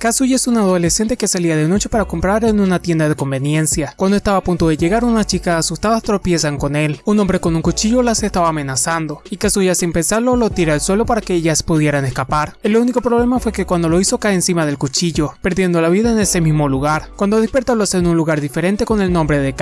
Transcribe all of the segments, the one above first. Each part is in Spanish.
Kazuya es un adolescente que salía de noche para comprar en una tienda de conveniencia. Cuando estaba a punto de llegar, unas chicas asustadas tropiezan con él. Un hombre con un cuchillo las estaba amenazando, y Kazuya sin pensarlo lo tira al suelo para que ellas pudieran escapar. El único problema fue que cuando lo hizo cae encima del cuchillo, perdiendo la vida en ese mismo lugar. Cuando despierta lo hace en un lugar diferente con el nombre de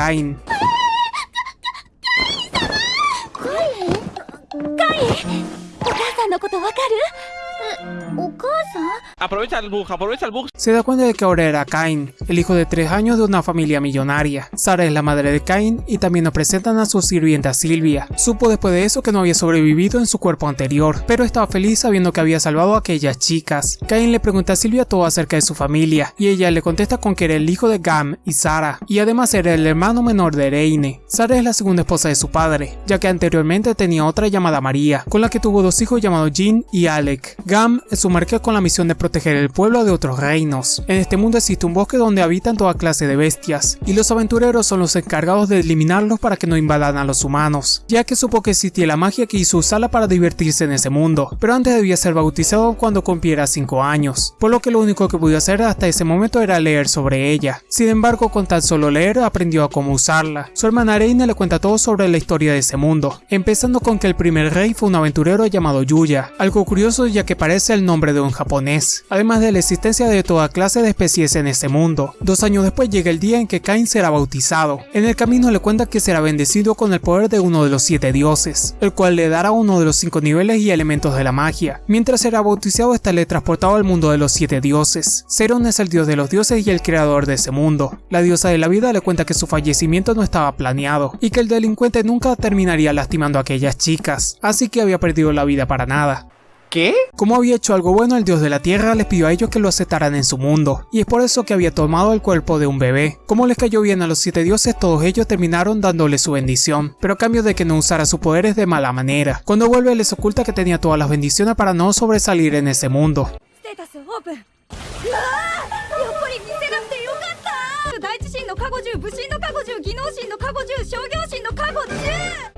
Aprovecha el bug, aprovecha el bug. Se da cuenta de que ahora era Kain, el hijo de tres años de una familia millonaria. Sara es la madre de Kain y también nos presentan a su sirvienta Silvia. Supo después de eso que no había sobrevivido en su cuerpo anterior, pero estaba feliz sabiendo que había salvado a aquellas chicas. Kain le pregunta a Silvia todo acerca de su familia y ella le contesta con que era el hijo de Gam y Sara y además era el hermano menor de Reine. Sara es la segunda esposa de su padre, ya que anteriormente tenía otra llamada María, con la que tuvo dos hijos llamados Jean y Alec. Gam es su con la misión de proteger el pueblo de otros reinos. En este mundo existe un bosque donde habitan toda clase de bestias, y los aventureros son los encargados de eliminarlos para que no invadan a los humanos, ya que supo que existía la magia que hizo usarla para divertirse en ese mundo, pero antes debía ser bautizado cuando cumpliera 5 años, por lo que lo único que pudo hacer hasta ese momento era leer sobre ella. Sin embargo, con tan solo leer aprendió a cómo usarla. Su hermana Reina le cuenta todo sobre la historia de ese mundo, empezando con que el primer rey fue un aventurero llamado Yuya, algo curioso ya que parece el nombre de un japonés, además de la existencia de toda clase de especies en ese mundo. Dos años después llega el día en que Cain será bautizado. En el camino le cuenta que será bendecido con el poder de uno de los siete dioses, el cual le dará uno de los cinco niveles y elementos de la magia. Mientras será bautizado estará transportado al mundo de los siete dioses. Seron es el dios de los dioses y el creador de ese mundo. La diosa de la vida le cuenta que su fallecimiento no estaba planeado y que el delincuente nunca terminaría lastimando a aquellas chicas, así que había perdido la vida para nada. ¿Qué? Como había hecho algo bueno, el dios de la tierra les pidió a ellos que lo aceptaran en su mundo, y es por eso que había tomado el cuerpo de un bebé. Como les cayó bien a los siete dioses, todos ellos terminaron dándole su bendición, pero a cambio de que no usara sus poderes de mala manera. Cuando vuelve les oculta que tenía todas las bendiciones para no sobresalir en ese mundo.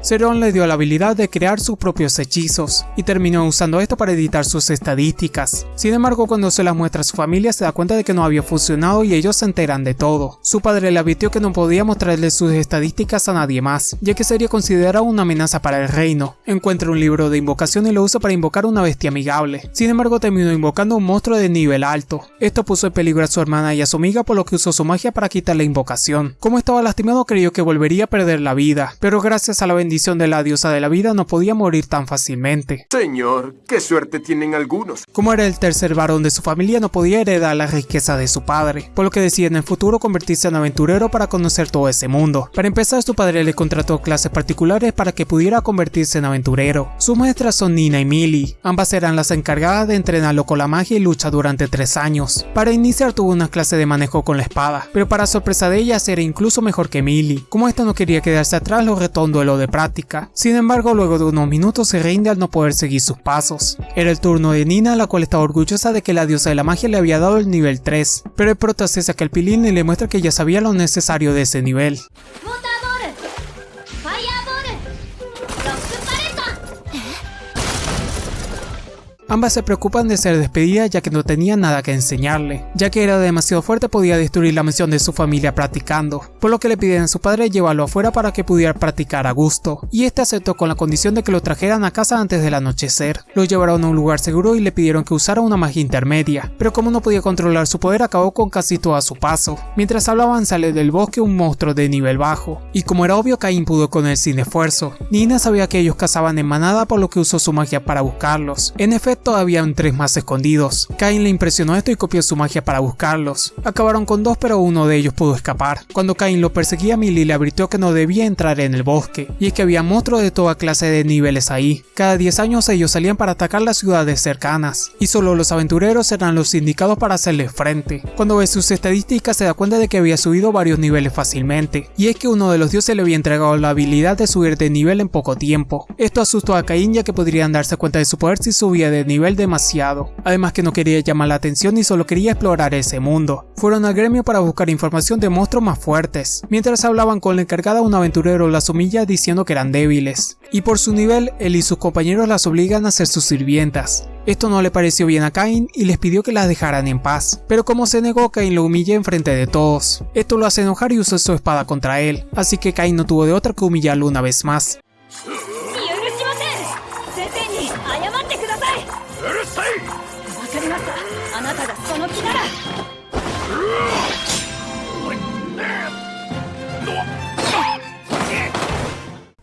Seron le dio la habilidad de crear sus propios hechizos, y terminó usando esto para editar sus estadísticas. Sin embargo, cuando se las muestra a su familia se da cuenta de que no había funcionado y ellos se enteran de todo. Su padre le advirtió que no podía mostrarle sus estadísticas a nadie más, ya que sería considerado una amenaza para el reino. Encuentra un libro de invocación y lo usa para invocar una bestia amigable. Sin embargo, terminó invocando un monstruo de nivel alto. Esto puso en peligro a su hermana y a su amiga por lo que usó su magia para quitar la invocación. Como estaba lastimado creyó que volvería a perder la vida, pero gracias a la bendición de la diosa de la vida no podía morir tan fácilmente. Señor, qué suerte tienen algunos. Como era el tercer varón de su familia no podía heredar la riqueza de su padre, por lo que decide en el futuro convertirse en aventurero para conocer todo ese mundo. Para empezar su padre le contrató clases particulares para que pudiera convertirse en aventurero. Sus maestras son Nina y Millie, ambas eran las encargadas de entrenarlo con la magia y lucha durante tres años. Para iniciar tuvo una clase de manejo con la espada, pero para sorpresa de ellas era incluso mejor que Millie. Como esta no quería quedarse atrás lo retó un duelo de práctica. Sin embargo, luego de unos minutos se rinde al no poder seguir sus pasos. Era el turno de Nina, la cual estaba orgullosa de que la diosa de la magia le había dado el nivel 3, pero el prota se saca el pilín y le muestra que ya sabía lo necesario de ese nivel. Ambas se preocupan de ser despedidas ya que no tenían nada que enseñarle, ya que era demasiado fuerte podía destruir la misión de su familia practicando, por lo que le piden a su padre llevarlo afuera para que pudiera practicar a gusto, y este aceptó con la condición de que lo trajeran a casa antes del anochecer. Lo llevaron a un lugar seguro y le pidieron que usara una magia intermedia, pero como no podía controlar su poder acabó con casi todo a su paso. Mientras hablaban sale del bosque un monstruo de nivel bajo, y como era obvio Cain pudo con él sin esfuerzo. Nina sabía que ellos cazaban en manada por lo que usó su magia para buscarlos. En efecto todavía habían tres más escondidos. Cain le impresionó esto y copió su magia para buscarlos. Acabaron con dos pero uno de ellos pudo escapar. Cuando Cain lo perseguía Millie le advirtió que no debía entrar en el bosque, y es que había monstruos de toda clase de niveles ahí. Cada 10 años ellos salían para atacar las ciudades cercanas, y solo los aventureros eran los indicados para hacerle frente. Cuando ve sus estadísticas se da cuenta de que había subido varios niveles fácilmente, y es que uno de los dioses le había entregado la habilidad de subir de nivel en poco tiempo. Esto asustó a Cain ya que podrían darse cuenta de su poder si subía de nivel demasiado, además que no quería llamar la atención y solo quería explorar ese mundo. Fueron al gremio para buscar información de monstruos más fuertes. Mientras hablaban con la encargada un aventurero las humilla diciendo que eran débiles, y por su nivel él y sus compañeros las obligan a ser sus sirvientas. Esto no le pareció bien a Kain y les pidió que las dejaran en paz, pero como se negó, Kain lo humilla en frente de todos. Esto lo hace enojar y usa su espada contra él, así que Kain no tuvo de otra que humillarlo una vez más. りまあなたがその気なら。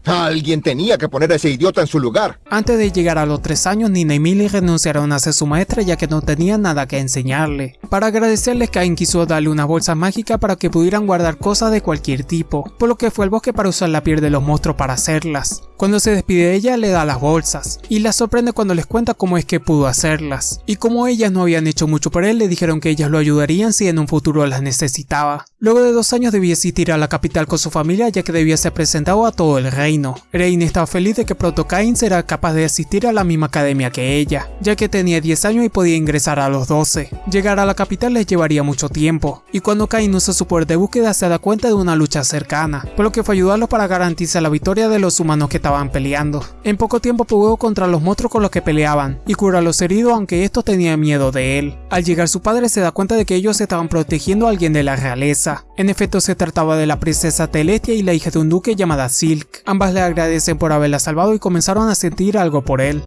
Alguien tenía que poner a ese idiota en su lugar. Antes de llegar a los 3 años, Nina y Millie renunciaron a ser su maestra ya que no tenían nada que enseñarle. Para agradecerles, Cain quiso darle una bolsa mágica para que pudieran guardar cosas de cualquier tipo, por lo que fue al bosque para usar la piel de los monstruos para hacerlas. Cuando se despide de ella, le da las bolsas, y la sorprende cuando les cuenta cómo es que pudo hacerlas. Y como ellas no habían hecho mucho por él, le dijeron que ellas lo ayudarían si en un futuro las necesitaba. Luego de dos años debía asistir a la capital con su familia ya que debía ser presentado a todo el reino Reine. estaba feliz de que pronto Cain será capaz de asistir a la misma academia que ella, ya que tenía 10 años y podía ingresar a los 12. Llegar a la capital les llevaría mucho tiempo, y cuando Cain usa su poder de búsqueda se da cuenta de una lucha cercana, por lo que fue ayudarlos para garantizar la victoria de los humanos que estaban peleando. En poco tiempo pudo contra los monstruos con los que peleaban, y cura a los heridos aunque estos tenían miedo de él. Al llegar su padre se da cuenta de que ellos estaban protegiendo a alguien de la realeza. En efecto se trataba de la princesa Telestia y la hija de un duque llamada Silk. Ambas le agradecen por haberla salvado y comenzaron a sentir algo por él.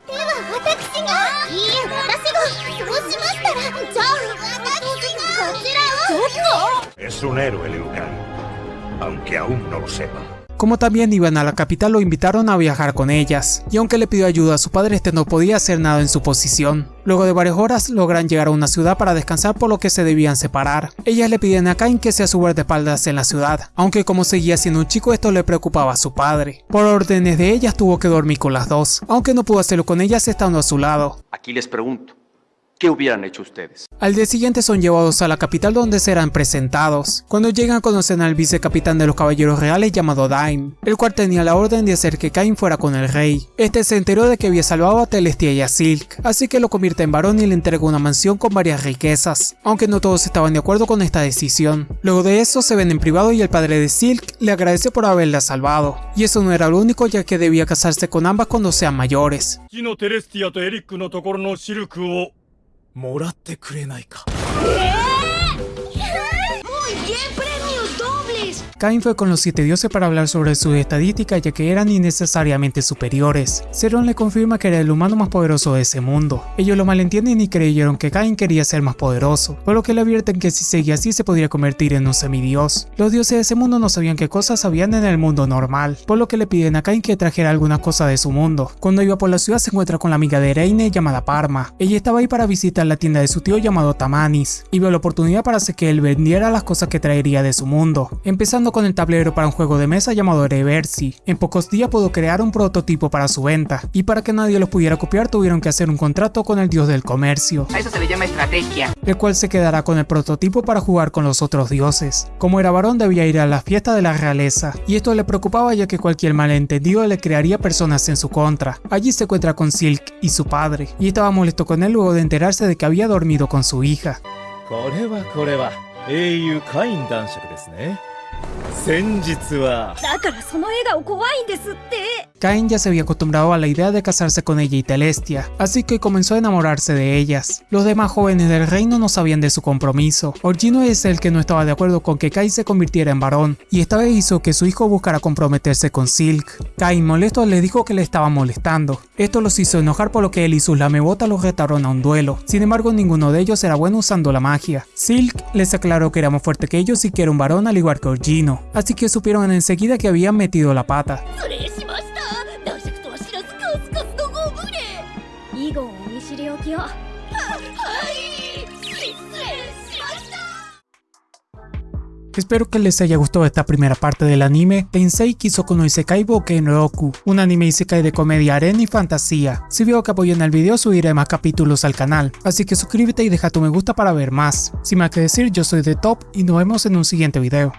Es un héroe, Liu aunque aún no lo sepa. Como también iban a la capital lo invitaron a viajar con ellas, y aunque le pidió ayuda a su padre este no podía hacer nada en su posición. Luego de varias horas logran llegar a una ciudad para descansar por lo que se debían separar. Ellas le piden a Kain que sea su guardaespaldas en la ciudad, aunque como seguía siendo un chico esto le preocupaba a su padre. Por órdenes de ellas tuvo que dormir con las dos, aunque no pudo hacerlo con ellas estando a su lado. Aquí les pregunto, ¿Qué hubieran hecho ustedes? Al día siguiente son llevados a la capital donde serán presentados. Cuando llegan conocen al vicecapitán de los caballeros reales llamado Daim, el cual tenía la orden de hacer que Cain fuera con el rey. Este se enteró de que había salvado a Telestia y a Silk, así que lo convierte en varón y le entrega una mansión con varias riquezas, aunque no todos estaban de acuerdo con esta decisión. Luego de eso se ven en privado y el padre de Silk le agradece por haberla salvado, y eso no era lo único ya que debía casarse con ambas cuando sean mayores. もらってくれないか。Cain fue con los siete dioses para hablar sobre sus estadísticas ya que eran innecesariamente superiores. Zeron le confirma que era el humano más poderoso de ese mundo. Ellos lo malentienden y creyeron que Cain quería ser más poderoso, por lo que le advierten que si seguía así se podría convertir en un semidios. Los dioses de ese mundo no sabían qué cosas habían en el mundo normal, por lo que le piden a Cain que trajera algunas cosas de su mundo. Cuando iba por la ciudad se encuentra con la amiga de Reine llamada Parma. Ella estaba ahí para visitar la tienda de su tío llamado Tamanis, y vio la oportunidad para hacer que él vendiera las cosas que traería de su mundo, empezando con el tablero para un juego de mesa llamado Reversi. En pocos días pudo crear un prototipo para su venta, y para que nadie lo pudiera copiar tuvieron que hacer un contrato con el dios del comercio. A eso se le llama estrategia. El cual se quedará con el prototipo para jugar con los otros dioses. Como era varón debía ir a la fiesta de la realeza, y esto le preocupaba ya que cualquier malentendido le crearía personas en su contra. Allí se encuentra con Silk y su padre, y estaba molesto con él luego de enterarse de que había dormido con su hija. 英雄カイン男爵ですね。先日は。だからその笑顔怖いんですって。Cain ya se había acostumbrado a la idea de casarse con ella y Telestia, así que comenzó a enamorarse de ellas. Los demás jóvenes del reino no sabían de su compromiso. Orgino es el que no estaba de acuerdo con que Cain se convirtiera en varón, y esta vez hizo que su hijo buscara comprometerse con Silk. Cain molesto le dijo que le estaba molestando. Esto los hizo enojar por lo que él y sus lamebotas los retaron a un duelo. Sin embargo ninguno de ellos era bueno usando la magia. Silk les aclaró que era más fuerte que ellos y que era un varón al igual que Orgino, así que supieron enseguida que habían metido la pata. Espero que les haya gustado esta primera parte del anime Tensei Kisoku no Isekai Boken Roku, un anime Isekai de comedia, arena y fantasía. Si veo que apoyan el video subiré más capítulos al canal, así que suscríbete y deja tu me gusta para ver más. Sin más que decir, yo soy The Top y nos vemos en un siguiente video.